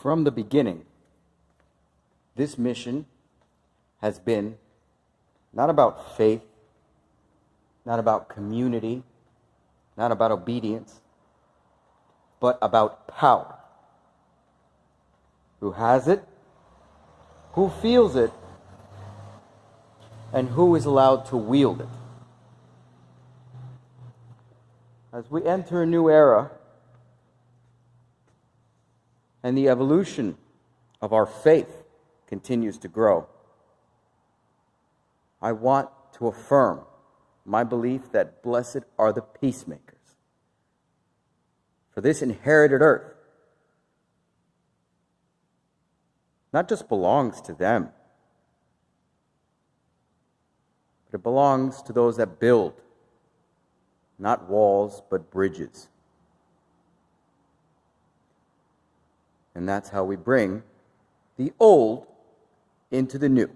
From the beginning, this mission has been not about faith, not about community, not about obedience, but about power. Who has it? Who feels it? And who is allowed to wield it? As we enter a new era and the evolution of our faith continues to grow, I want to affirm my belief that blessed are the peacemakers. For this inherited earth not just belongs to them, but it belongs to those that build, not walls, but bridges. And that's how we bring the old into the new.